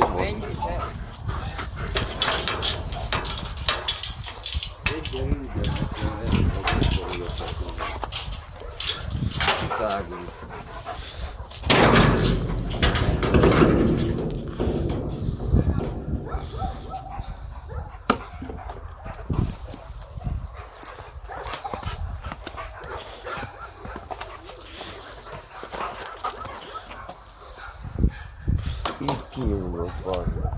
Falei. Vende, é. Tá, agulha. Ih, que meu pai.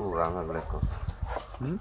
Tú dame, Bleco. ¿Mm?